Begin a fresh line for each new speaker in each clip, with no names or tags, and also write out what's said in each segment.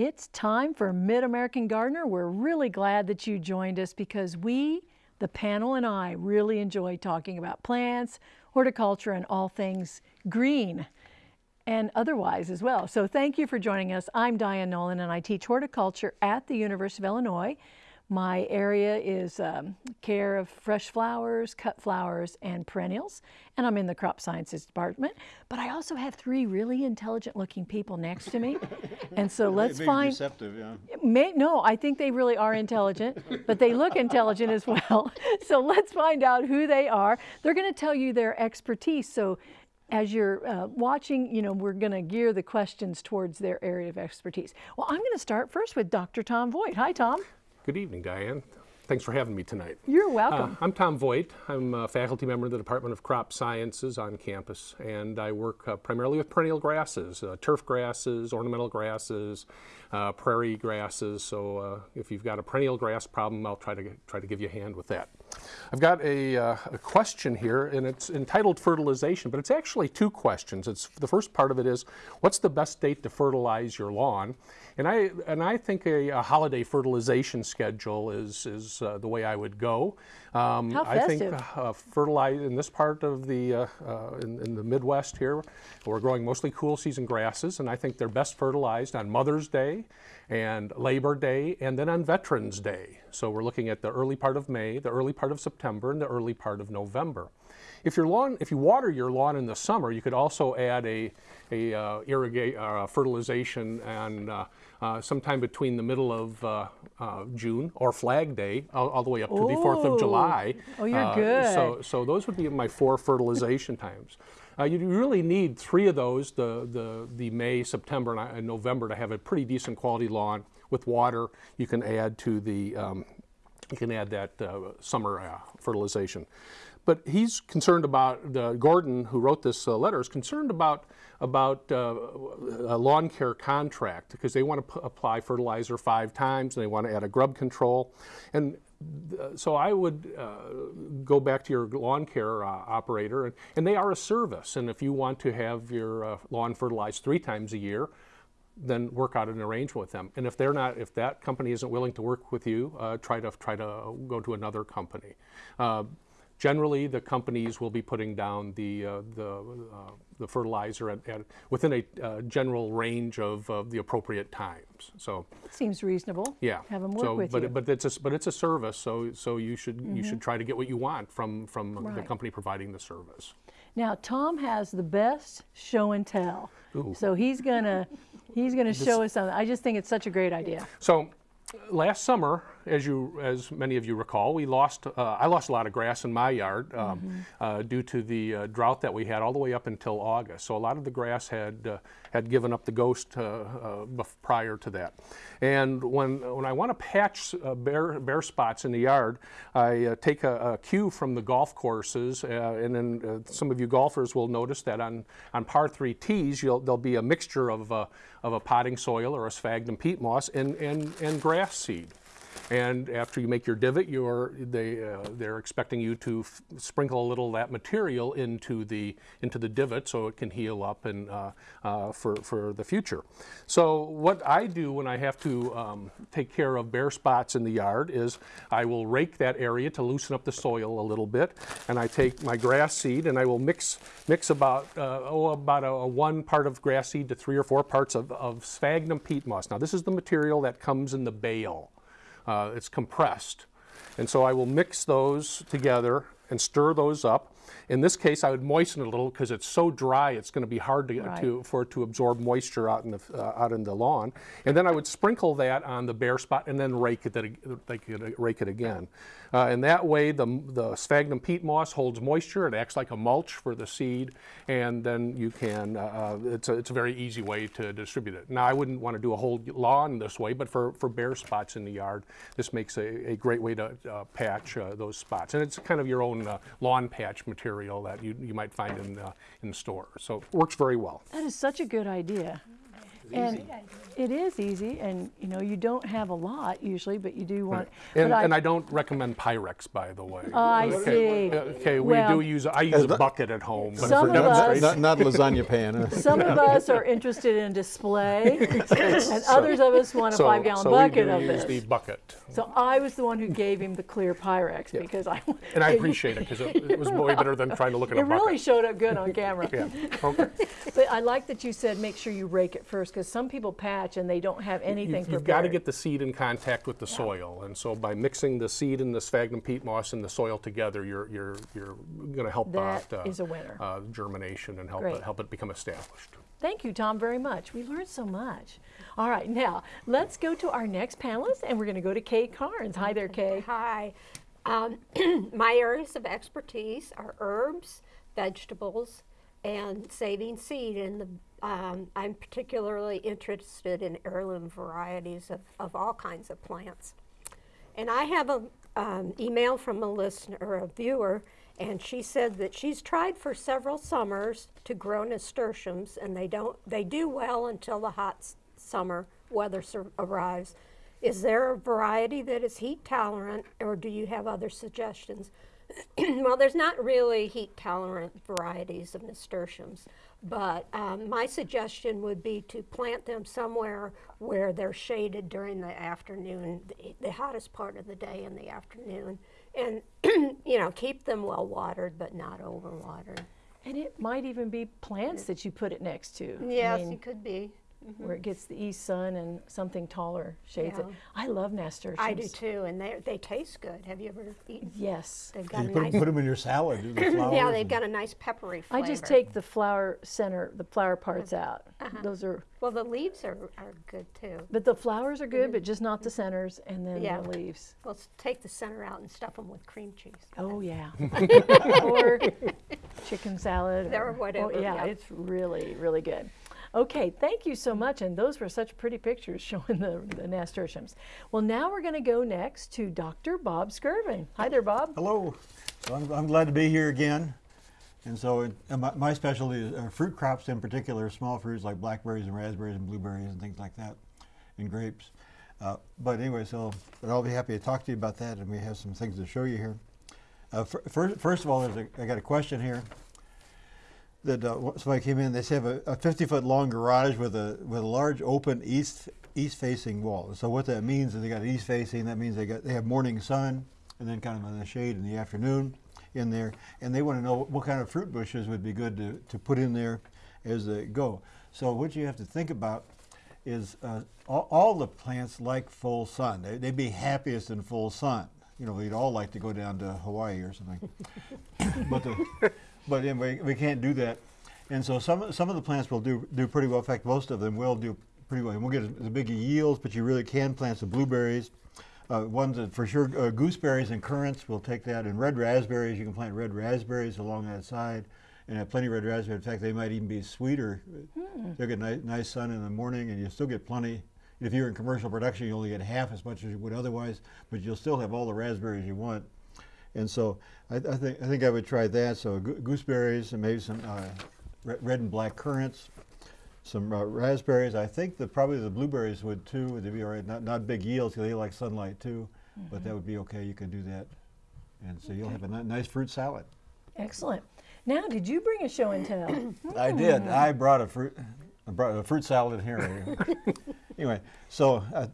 It's time for Mid-American Gardener. We're really glad that you joined us because we, the panel and I, really enjoy talking about plants, horticulture, and all things green and otherwise as well. So thank you for joining us. I'm Diane Nolan and I teach horticulture at the University of Illinois. My area is um, care of fresh flowers, cut flowers, and perennials, and I'm in the crop sciences department. But I also have three really intelligent looking people next to me. and so let's find.
Deceptive, yeah.
May, no, I think they really are intelligent, but they look intelligent as well. So let's find out who they are. They're going to tell you their expertise. So as you're uh, watching, you know, we're going to gear the questions towards their area of expertise. Well, I'm going to start first with Dr. Tom Voigt. Hi, Tom.
Good evening, Diane. Thanks for having me tonight.
You're welcome.
Uh, I'm Tom Voigt. I'm a faculty member in the Department of Crop Sciences on campus, and I work uh, primarily with perennial grasses, uh, turf grasses, ornamental grasses, uh, prairie grasses. So uh, if you've got a perennial grass problem, I'll try to try to give you a hand with that. I've got a, uh, a, question here, and it's entitled fertilization, but it's actually two questions. It's the first part of it is, what's the best date to fertilize your lawn? And I, and I think a, a holiday fertilization schedule is, is uh, the way I would go.
Um, How I
think uh, fertilize in this part of the, uh, uh, in, in, the Midwest here, we're growing mostly cool season grasses, and I think they're best fertilized on Mother's Day and Labor Day, and then on Veterans Day. So we're looking at the early part of May, the early part of September, and the early part of November. If your lawn, if you water your lawn in the summer, you could also add a, a uh, irrigate, uh, fertilization and uh, uh, sometime between the middle of uh, uh, June or Flag Day all, all the way up to the 4th of July.
Oh, you're good.
So, so those would be my four fertilization times. you really need three of those, the, the, the May, September, and November to have a pretty decent quality lawn with water. You can add to the um, you can add that uh, summer uh, fertilization. But he's concerned about, uh, Gordon, who wrote this uh, letter, is concerned about, about uh, a lawn care contract because they want to apply fertilizer five times and they want to add a grub control. And uh, so I would uh, go back to your lawn care uh, operator, and, and, they are a service. And if you want to have your uh, lawn fertilized three times a year, then work out an arrangement with them. And if they're not, if that company isn't willing to work with you, uh, try to try to go to another company. Generally, the companies will be putting down the uh, the, uh, the fertilizer at, at within a uh, general range of, of the appropriate times. So
seems reasonable.
Yeah.
Have them work
so,
with
but,
you.
But it's a, but it's a service, so so you should mm -hmm. you should mm-hmm. try to get what you want from from right. the company providing the service.
Now Tom has the best show and tell.
Ooh.
So he's gonna he's gonna show us something. I just think it's such a great idea.
So last summer, as you, as many of you recall, we lost. Uh, I lost a lot of grass in my yard um, mm -hmm. uh, due to the uh, drought that we had all the way up until August. So a lot of the grass had uh, had given up the ghost uh, uh, prior to that. And when when I want to patch bare bare spots in the yard, I take a, a, cue from the golf courses, and then some of you golfers will notice that on on par three tees, there'll be a mixture of of a potting soil or a sphagnum peat moss and and and grass seed. And after you make your divot, you're, they, uh, they're expecting you to sprinkle a little of that material into the, into the divot so it can heal up and, uh, uh, for, for the future. So what I do when I have to um, take care of bare spots in the yard is I will rake that area to loosen up the soil a little bit. And I take my grass seed and I will mix, mix about, uh, oh, about a, a, one part of grass seed to three or four parts of, of sphagnum peat moss. Now this is the material that comes in the bale. Uh, it's compressed. And so I will mix those together and stir those up. In this case, I would moisten it a little because it's so dry, it's going to be hard to, right. to, for it to absorb moisture out in, the, uh, out in the lawn. And then I would sprinkle that on the bare spot and then rake it, rake it again. Uh, and that way, the, the sphagnum peat moss holds moisture. It acts like a mulch for the seed. And then you can, uh, uh, it's, a, it's a very easy way to distribute it. Now, I wouldn't want to do a whole lawn this way, but for, for bare spots in the yard, this makes a, a great way to uh, patch uh, those spots. And it's kind of your own lawn patch material that you, you might find in, in the store. So it works very well.
That is such a good idea. And it is easy, and you know you don't have a lot usually, but you do want.
And,
I,
and I don't recommend Pyrex, by the way.
Oh, I
okay.
see.
Okay, we
Well-
do use, I use a bucket at home. but
Some
for
of us-
Not, not lasagna pan. huh?
some of us are interested in display, and others of us want a
So-
five-gallon
so we
bucket
do
of
use
this.
the bucket.
So I was the one who gave him the clear Pyrex because I.
And I appreciate it because it, it was way better than trying to look at
It
a bucket.
It really showed up good on camera.
Yeah, okay.
But I like that you said make sure you rake it first because some people patch and they don't have anything
You've, you've got to get the seed in contact with the soil, and so by mixing the seed and the sphagnum peat moss and the soil together, you're you're you're going to help
That
out uh,
is a winner.
uh, germination and help
Great.
it, help it become established.
Thank you, Tom, very much. We learned so much. All right, now let's go to our next panelist, and we're going to go to Kay Carnes. Hi there, Kay.
Hi. Um, my areas of expertise are herbs, vegetables, and saving seed. in the, um, I'm particularly interested in heirloom varieties of, of all kinds of plants. And I have an um, email from a listener, or a viewer, and she said that she's tried for several summers to grow nasturtiums, and they don't. They do well until the hot summer weather arrives. Is there a variety that is heat tolerant, or do you have other suggestions? well, there's not really heat tolerant varieties of nasturtiums, but um, my suggestion would be to plant them somewhere where they're shaded during the afternoon, the, the hottest part of the day in the afternoon, and you know keep them well watered but not overwatered.
And it might even be plants that you put it next to. I
Yes,
mean,
it could be.
Where it mm-hmm. gets the east sun and something taller shades it. I love nasturtiums.
I do too, and they they taste good. Have you ever eaten?
Yes.
They've got
You
a
put,
nice.
put them in your salad. The
yeah, they've got a nice peppery flavor.
I just take the flower center, the flower parts out. Uh-huh. Those are,
Well, the leaves are, are good too.
but the flowers are good, mm-hmm. but just not the mm-hmm. centers and then
Yeah.
the leaves.
Well, s- take the center out and stuff them with cream cheese.
Oh yeah. or chicken salad.
Or
oh,
whatever,
yeah,
yeah.
it's really really good. Okay, thank you so much. And those were such pretty pictures showing the, the nasturtiums. Well, now we're going to go next to Dr. Bob Skirvin. Hi there, Bob.
Hello. So I'm, I'm glad to be here again. And so it, my, my specialty is uh, fruit crops in particular, small fruits like blackberries and raspberries and blueberries and things like that, and grapes. Uh, but anyway, so but I'll be happy to talk to you about that, and we have some things to show you here. Uh, fir- first, first of all, there's a, I got a question here. That uh, somebody came in. They say have a, a 50 foot long garage with a with a large open east east facing wall. So what that means is they got east facing. That means they got they have morning sun, and then kind of in the shade in the afternoon in there. And they want to know what kind of fruit bushes would be good to, to put in there as they go. So what you have to think about is uh, all, all the plants like full sun. They, they'd be happiest in full sun. You know, we'd all like to go down to Hawaii or something. but the, but anyway, we can't do that. And so some some of the plants will do do pretty well. In fact, most of them will do pretty well. You won't get the big yields, but you really can plant some blueberries. Uh, ones that for sure, uh, gooseberries and currants we'll take that. And red raspberries, you can plant red raspberries along that side, and have plenty of red raspberries. In fact, they might even be sweeter. They'll get nice, nice sun in the morning, and you still get plenty. If you're in commercial production, you only get half as much as you would otherwise, but you'll still have all the raspberries you want. And so I, I think I think I would try that. So gooseberries and maybe some uh, red and black currants, some uh, raspberries. I think that probably the blueberries would too. They'd be all right. Not not big yields because they like sunlight too, but that would be okay. You can do that, and so you'll have a nice fruit salad.
Excellent. Now, did you bring a show and tell?
I did. I brought a fruit. I brought a fruit salad here. anyway, so, uh,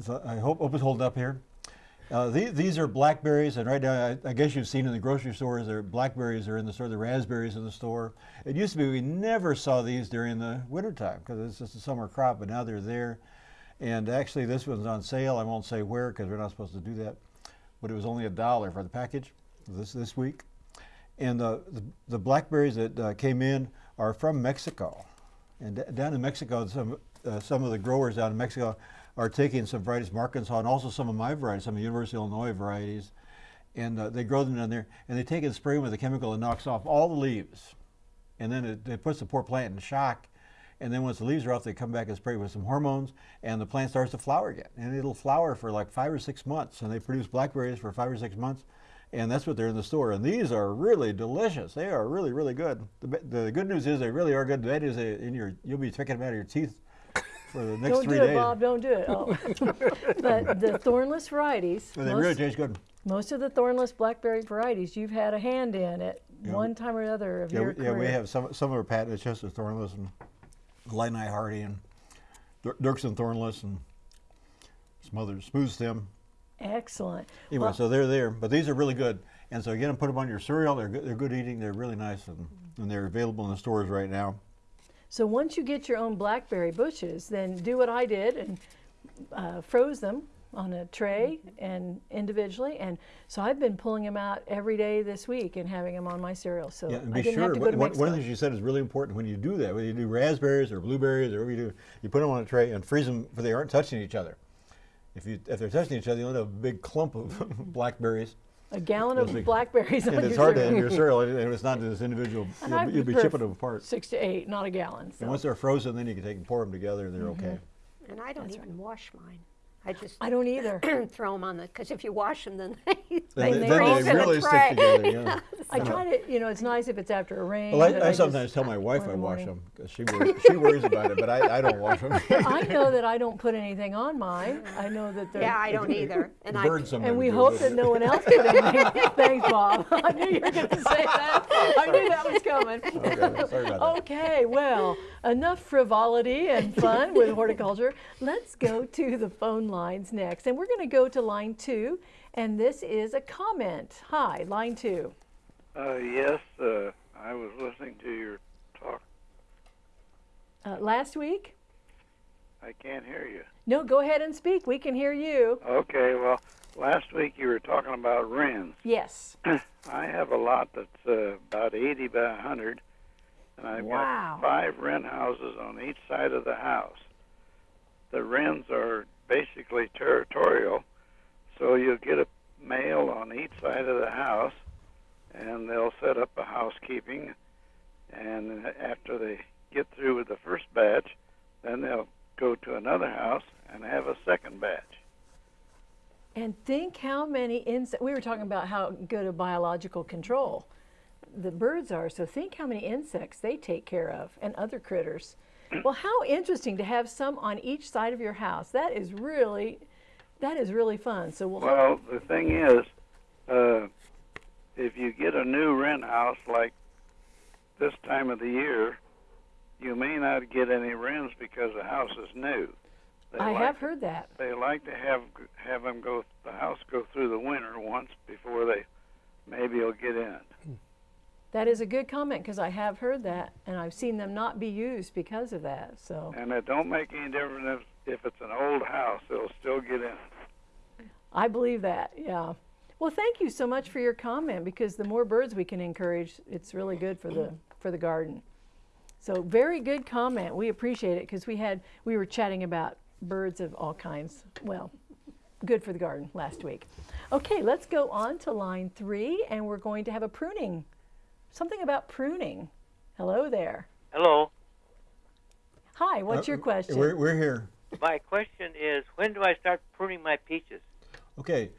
so I hope, hope it's holding up here. Uh, the, these are blackberries, and right now, I, I guess you've seen in the grocery stores, there blackberries are in the store, the raspberries in the store. It used to be we never saw these during the wintertime because it's just a summer crop, but now they're there. And actually, this one's on sale. I won't say where because we're not supposed to do that, but it was only a dollar for the package this this week. And the, the blackberries that uh, came in are from Mexico. And down in Mexico, some, uh, some of the growers down in Mexico are taking some varieties from Arkansas and also some of my varieties, some of the University of Illinois varieties. And uh, they grow them down there and they take and spray with a chemical that knocks off all the leaves. And then it, it puts the poor plant in shock. And then once the leaves are off, they come back and spray with some hormones, and the plant starts to flower again. And it'll flower for like five or six months, and they produce blackberries for five or six months, and that's what they're in the store. And these are really delicious. They are really, really good. The, the good news is they really are good. The bad news is in your you'll be picking them out of your teeth for the next
Don't
three
do it. Bob. Don't do it. Oh. but the thornless varieties,
But they really
most,
taste good.
most of the thornless blackberry varieties, you've had a hand in at
Yeah.
one time or other of
Yeah,
your
we, yeah, we have some some of our patent. It's just a thornless and Illini Hardy and Dur- Dirksen thornless and some others smooth stem.
Excellent.
Anyway,
Well-
so they're there, but these are really good. And so again, put them on your cereal. They're good, they're good eating. They're really nice, and, and they're available in the stores right now.
So once you get your own blackberry bushes, then do what I did and uh, froze them on a tray and individually. And so I've been pulling them out every day this week and having them on my cereal. So
Yeah, and
I
be
didn't
sure.
have to go
one-
to
one, one of the things you said is really important when you do that. When you do raspberries or blueberries or whatever you do, you put them on a tray and freeze them, for they aren't touching each other. If you if they're touching each other, you'll end up with a big clump of blackberries.
A gallon of
big-
blackberries on
and
your
it's hard to
cereal.
in your cereal, and it's not this individual. You'll, be- you'll be chipping them apart.
Six to eight, not a gallon.
And once they're frozen, then you can take and pour them together. And they're
Mm-hmm.
okay.
And I don't even wash mine. I just
I don't either.
throw them on the, because if you wash them, then they,
Then
They-
they,
they
then they
in a
really stick together. Yeah.
I try to, you know, it's nice if it's after a rain.
Well,
but
I, I sometimes tell my wife I wash them because she worries, she worries about it, but I, I don't wash them.
I know that I don't put anything on mine. I know that they're.
yeah, I don't either. And I,
And we hope that no one else did anything. Thanks, Bob. I knew you were going to say that. I knew that was coming.
Okay, sorry about that.
Okay, well, enough frivolity and fun with horticulture. Let's go to the phone lines next. And we're going to go to line two. And this is a comment. Hi, line two.
Uh, yes, uh, I was listening to your talk.
Uh, last week?
I can't hear you.
No, go ahead and speak. We can hear you.
Okay, well, last week you were talking about wrens.
Yes.
I have a lot that's uh, about 80 by 100, and I've
Wow.
got five wren houses on each side of the house. The wrens are basically territorial, so you'll get a male on each side of the house, and they'll set up a housekeeping, and after they get through with the first batch, then they'll go to another house and have a second batch.
And think how many insects, we were talking about how good a biological control the birds are. So think how many insects they take care of and other critters. Well, how interesting to have some on each side of your house. That is really, that is really fun. So we'll, hope-
Well, the thing is, uh, if you get a new rent house like this time of the year, you may not get any rents because the house is new. They
I
like,
have heard that.
They like to have have them go the house go through the winter once before they maybe will get in.
That is a good comment because I have heard that and I've seen them not be used because of that. So
And it don't make any difference if, if it's an old house; it'll still get in.
I believe that, yeah. Well, thank you so much for your comment because the more birds we can encourage, it's really good for the for the garden. So very good comment. We appreciate it because we had we were chatting about birds of all kinds. Well, good for the garden last week. Okay, let's go on to line three, and we're going to have a pruning. Something about pruning. Hello there.
Hello.
Hi. What's your
Uh,
question?
We're, we're here.
My question is, when do I start pruning my peaches?
Okay.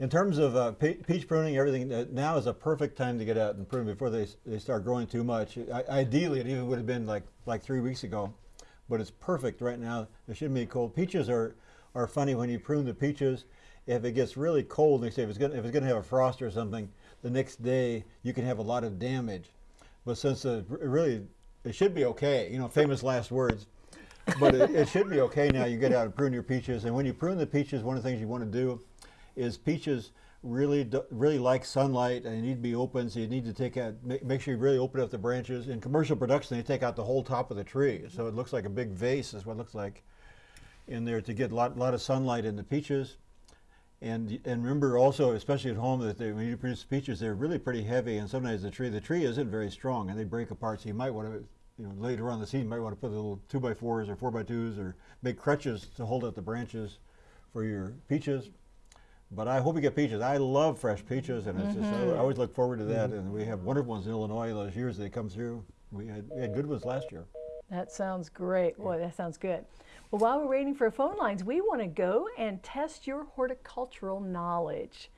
In terms of uh, pe- peach pruning, everything, uh, now is a perfect time to get out and prune before they, they start growing too much. I, ideally, it even would have been like, like three weeks ago, but it's perfect right now. It shouldn't be cold. Peaches are, are funny when you prune the peaches. If it gets really cold, they say if it's if it's gonna have a frost or something, the next day you can have a lot of damage. But since it really, it should be okay, you know, famous last words. but it, it should be okay now. You get out and prune your peaches, and when you prune the peaches, one of the things you want to do is peaches really really like sunlight and they need to be open. So you need to take out make, make sure you really open up the branches. In commercial production, they take out the whole top of the tree, so it looks like a big vase. Is what it looks like in there to get a lot, lot of sunlight in the peaches. And and remember also, especially at home, that they, when you produce peaches, they're really pretty heavy, and sometimes the tree the tree isn't very strong, and they break apart. So you might want to, you know, later on the season, you might want to put little two by fours or four by twos, or make crutches to hold up the branches for your peaches. But I hope you get peaches. I love fresh peaches, and it's just I mm-hmm. always look forward to that. Mm-hmm. And we have wonderful ones in Illinois. Those years they come through, we had, we had good ones last year.
That sounds great. Boy, that sounds good. Well, while we're waiting for phone lines, we want to go and test your horticultural knowledge.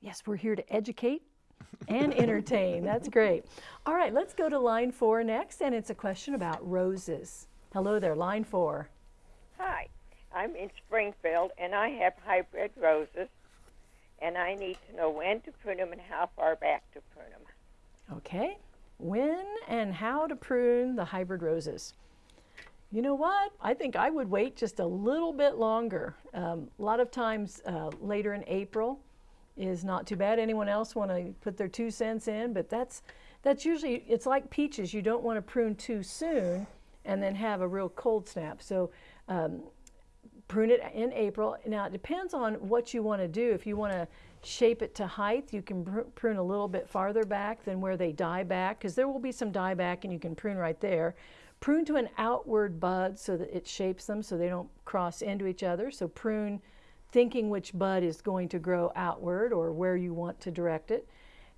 Yes, we're here to educate and entertain. That's great. All right, let's go to line four next, and it's a question about roses. Hello there, line four.
Hi, I'm in Springfield and I have hybrid roses, and I need to know when to prune them and how far back to prune them.
Okay, when and how to prune the hybrid roses. You know what? I think I would wait just a little bit longer. Um, a lot of times uh, later in April is not too bad. Anyone else want to put their two cents in? But that's that's usually it's like peaches. You don't want to prune too soon and then have a real cold snap. So um, prune it in April. Now it depends on what you want to do. If you want to shape it to height, you can pr- prune a little bit farther back than where they die back, because there will be some die back, and you can prune right there. Prune to an outward bud so that it shapes them so they don't cross into each other. So prune thinking which bud is going to grow outward or where you want to direct it.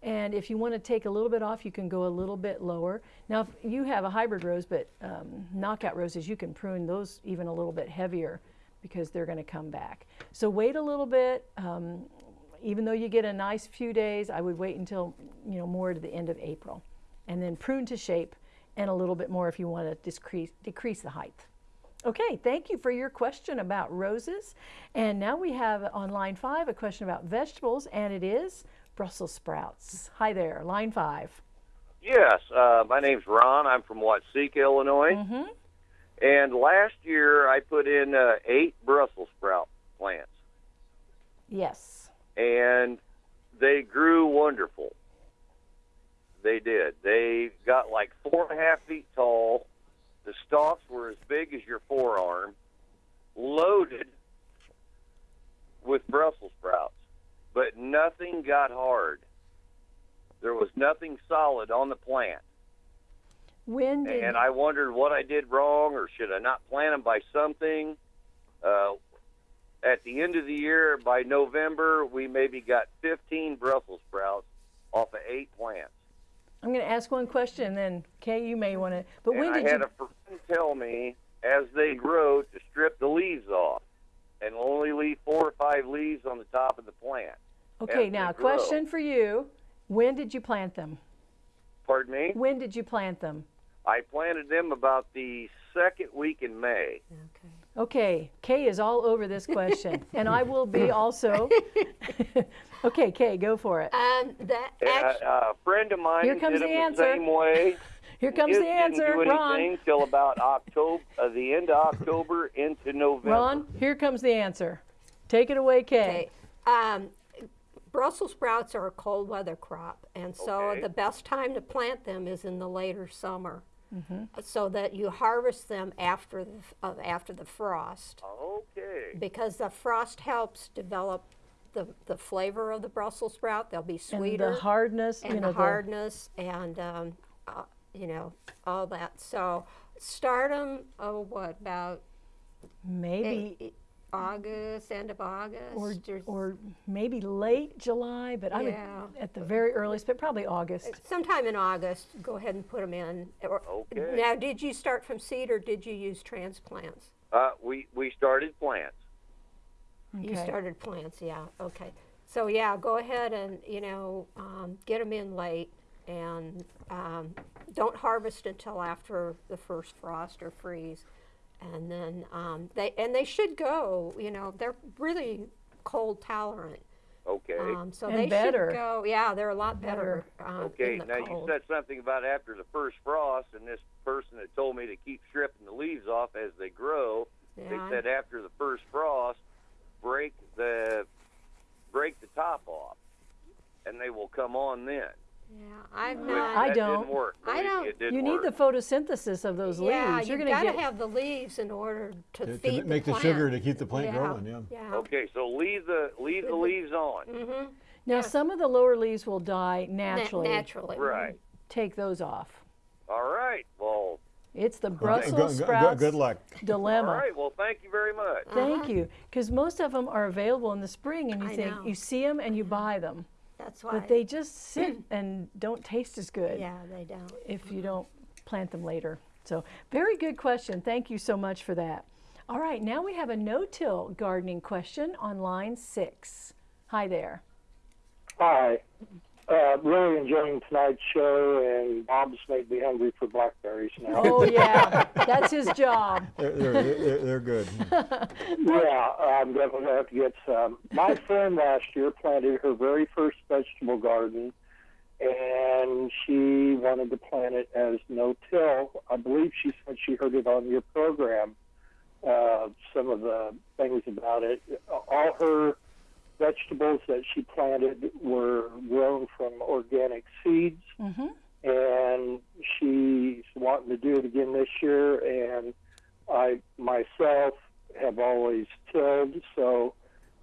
And if you want to take a little bit off, you can go a little bit lower. Now, if you have a hybrid rose, but um, knockout roses, you can prune those even a little bit heavier because they're going to come back. So wait a little bit. Um, even though you get a nice few days, I would wait until you know more to the end of April, and then prune to shape, and a little bit more if you want to decrease decrease the height. Okay, thank you for your question about roses. And now we have on line five a question about vegetables, and it is Brussels sprouts. Hi there, line five.
Yes, uh, my name's Ron. I'm from Watseka, Illinois.
Mm-hmm.
And last year I put in uh, eight Brussels sprout plants,
Yes.
and they grew wonderful. They did. They got like four and a half feet tall. The stalks were as big as your forearm, loaded with Brussels sprouts, but nothing got hard. There was nothing solid on the plant.
When did
and I wondered what I did wrong, or should I not plant them by something? Uh, at the end of the year, by November, we maybe got 15 Brussels sprouts off of eight plants.
I'm going to ask one question, and then Kay, you may want to. But
and
when
I
did
had
you?
a friend tell me as they grow to strip the leaves off and only leave four or five leaves on the top of the plant.
Okay, now
they grow.
question for you: When did you plant them?
Pardon me?
When did you plant them?
I planted them about the second week in May.
Okay, Kay is all over this question, and I will be also. okay, Kay, go for it.
Um, that
And
act-
a, a friend of mine
Here comes
did
the
them
answer.
the same way.
Here comes
His
the answer,
didn't do
Ron.
till about October, uh, the end of October into November.
Ron, here comes the answer. Take it away, Kay.
Okay. Um, Brussels sprouts are a cold weather crop, and so
Okay.
the best time to plant them is in the later summer,
Mm-hmm.
so that you harvest them after the, uh, after the frost,
Okay.
because the frost helps develop the, the flavor of the Brussels sprout. They'll be sweeter.
And
sweeter
the hardness,
and
you know,
the hardness and um, uh, you know all that. So start them. Oh, what about
maybe
eh, August, end of August,
or
or
or maybe late July, but I would at the very earliest, but probably August.
sometime in August. Go ahead and put them in. Or,
Okay.
Now, did you start from seed or did you use transplants?
Uh, we we started plants.
You started plants, yeah. Okay. So yeah, go ahead and you know um, get them in late, and um, don't harvest until after the first frost or freeze, and then um, they and they should go. You know, they're really cold tolerant.
Okay.
Um, so
And
they
better.
should go. Yeah, they're a lot better. Um,
okay.
in the
Now you said something about after the first frost, and this person that told me to keep stripping the leaves off as they grow.
Yeah.
They said after the first frost, break the break the top off, and they will come on then.
Yeah, I've not.
I don't.
Didn't work.
I don't-
It didn't
You need
work.
the photosynthesis of those
yeah,
leaves. You're
you've
going
got
to
to
get
have the leaves in order to,
To- to
feed
make the
plant.
sugar to keep the plant
yeah.
growing, yeah.
Yeah.
Okay, so leave the leave the leaves on.
Mm-hmm.
now. Some of the lower leaves will die naturally.
naturally.
Right.
Take those off.
All right. Well,
It's the Brussels
go- go-
sprouts
Good luck.
dilemma.
all right. Well, thank you very much.
Thank you. Because most of them are available in the spring, and you
I
think
know.
you see them and you buy them,
That's why.
but they just sit and don't taste as good
yeah, they don't.
if you don't plant them later. So, very good question. Thank you so much for that. All right, now we have a no-till gardening question on line six. Hi there.
Hi. Uh, really enjoying tonight's show, and Bob's made me hungry for blackberries now.
Oh yeah, that's his job.
They're, they're, they're, they're good.
yeah, I'm definitely going to have to get some. My friend last year planted her very first vegetable garden, and she wanted to plant it as no-till. I believe she said she heard it on your program. Uh, some of the things about it. All her vegetables that she planted were grown from organic seeds,
hmm
and she's wanting to do it again this year. And I myself have always tilled, so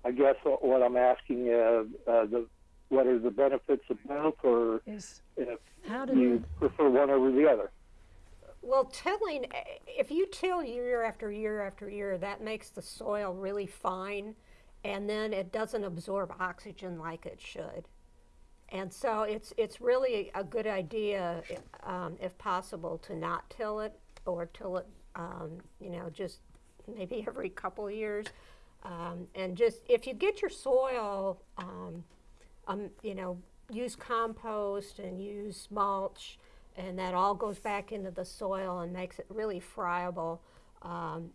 I guess what I'm asking uh, uh, the what are the benefits of both, or
Is
if
how do
you prefer one over the other?
Well, tilling, if you till year after year after year, that makes the soil really fine and then it doesn't absorb oxygen like it should. And so it's, it's really a good idea, um, if possible, to not till it or till it, um, you know, just maybe every couple years. Um, and just, if you get your soil, um, um, you know, use compost and use mulch, and that all goes back into the soil and makes it really friable. Um,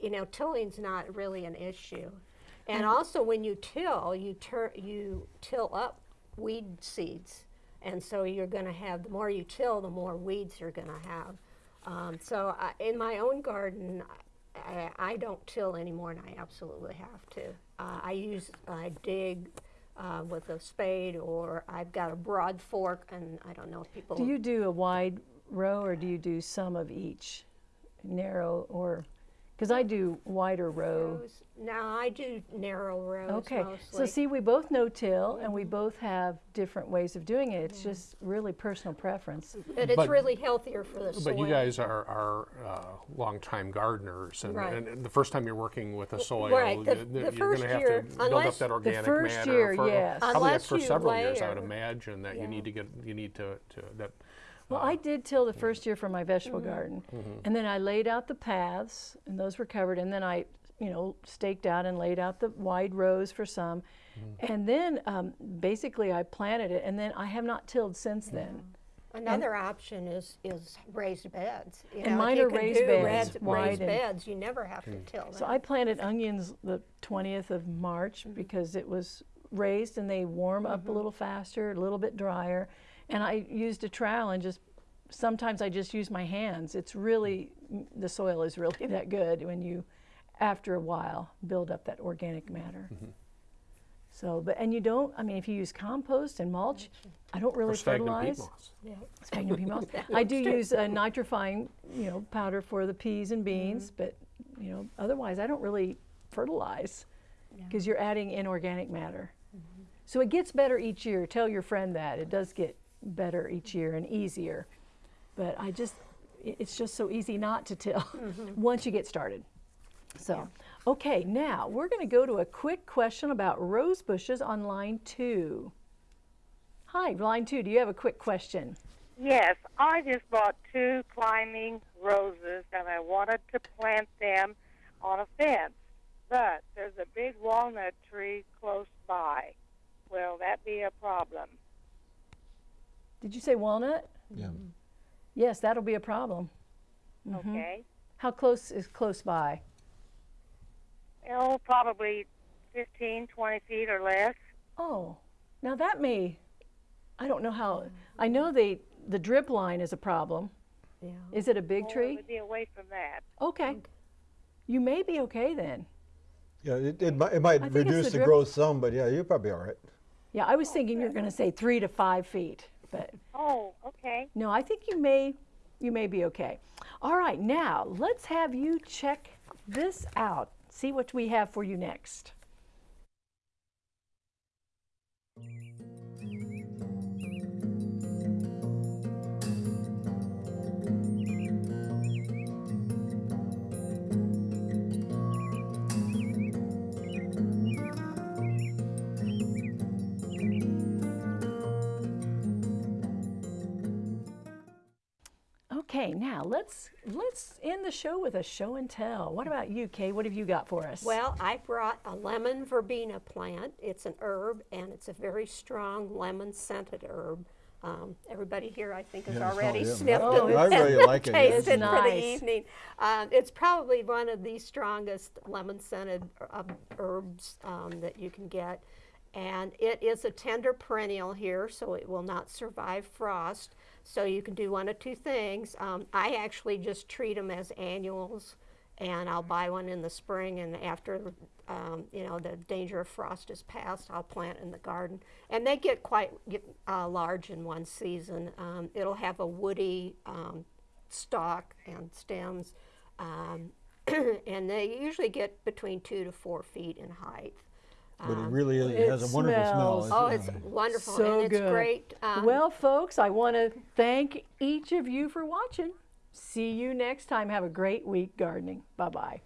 you know, tilling's not really an issue. And also, when you till, you you till up weed seeds, and so you're going to have the more you till, the more weeds you're going to have. Um, so I, in my own garden, I, I don't till anymore, and I absolutely have to. Uh, I use I dig uh, with a spade, or I've got a broad fork, and I don't know if people.
do you do a wide row or do you do some of each, narrow or? Because I do wider row.
rows? No, I do narrow rows
Okay,
mostly.
so see, we both know till, and we both have different ways of doing it. It's just really personal preference.
and it's
But-
really healthier for the soil.
But you guys are, are uh, longtime gardeners, and,
Right.
and, and the first time you're working with a soil,
right, the-
you-
the
you're
first
going to have
year,
to build up
unless-
that
The
organic
first
matter
year,
for
yes.
probably
Unless
for
you
several years. I would imagine that
Yeah.
you need to get you need to, to that.
Well, I did till the first year for my vegetable
Mm-hmm.
garden, and then I laid out the paths, and those were covered, and then I, you know, staked out and laid out the wide rows for some, and then um, basically I planted it, and then I have not tilled since then.
Another option is, is raised beds. You
And
know,
mine
you
are raised beds,
red-
wide
Raised
and-
beds, you never have to till Them. So.
I planted onions the 20th of March
Mm-hmm.
because it was raised and they warm up a little faster, a little bit drier. And I used a trowel and just, sometimes I just use my hands. It's really, the soil is really that good when you, after a while, build up that organic matter.
Mm-hmm.
So, but, and you don't, I mean, if you use compost and mulch, I don't really
or stagnant
fertilize.
peat moss.
Sphagnum peat moss. I do use a nitrifying, you know, powder for the peas and beans, but you know, otherwise I don't really fertilize because you're adding inorganic matter. So it gets better each year. Tell your friend that it does get better each year and easier. But I just, it's just so easy not to till mm-hmm. once you get started. So, okay, now we're going to go to a quick question about rose bushes on line two. Hi, line two. Do you have a quick question?
Yes, I just bought two climbing roses and I wanted to plant them on a fence. But there's a big walnut tree close by. Will that be a problem?
Did you say walnut?
Yeah.
Yes, that'll be a problem. Mm-hmm.
Okay.
How close is close by?
Oh, probably 15, 20 feet or less.
Oh, now that may, I don't know how, I know they, the drip line is a problem.
Yeah.
Is it a big
Oh, It
tree?
would be away from that.
Okay. You may be okay then.
Yeah, it, it, might, it might
I think it's
reduce
the
the, growth some, but yeah, you're probably all right.
Yeah, I was oh, thinking you're going to say three to five feet, but
Oh, okay.
no, I think you may, you may be okay. All right, now let's have you check this out. See what we have for you next. Okay, now let's let's end the show with a show and tell. What about you, Kay? What have you got for us?
Well, I brought a lemon verbena plant. It's an herb and it's a very strong lemon scented herb. Um, everybody here, I think, has
Yeah,
already
all- yeah,
sniffed
Oh,
it
I really
and
like it.
tasted
It's
for the evening. Um, it's probably one of the strongest lemon scented uh, herbs um, that you can get. And it is a tender perennial here, so it will not survive frost. So you can do one of two things. Um, I actually just treat them as annuals, and I'll buy one in the spring, and after um, you know the danger of frost is past, I'll plant in the garden. And they get quite get, uh, large in one season. Um, it'll have a woody um, stalk and stems, um, and they usually get between two to four feet in height.
But it really is, it has a wonderful smell.
smells-
Oh,
uh,
it's wonderful
so
and it's
good.
great. Um,
well, folks, I want to thank each of you for watching. See you next time. Have a great week gardening. Bye bye.